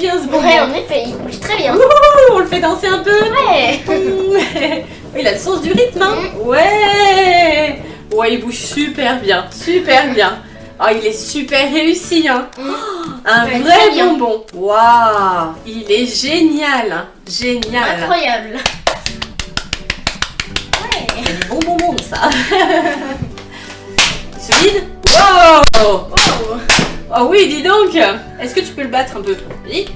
bien ce bonbon. Ouais, en effet, il bouge très bien. Ouh, on le fait danser un peu. Ouais. il a le sens du rythme, hein. Mm. Ouais. Ouais, il bouge super bien, super bien. Oh, il est super réussi, hein. Mm. Un Ouais, vrai bonbon. Waouh, il est génial, hein. génial. Incroyable. Ouais. C'est du bon bonbon, ça. Solide. Wow. Oh. Oui, dis donc. Est-ce que tu peux le battre un peu? Oui.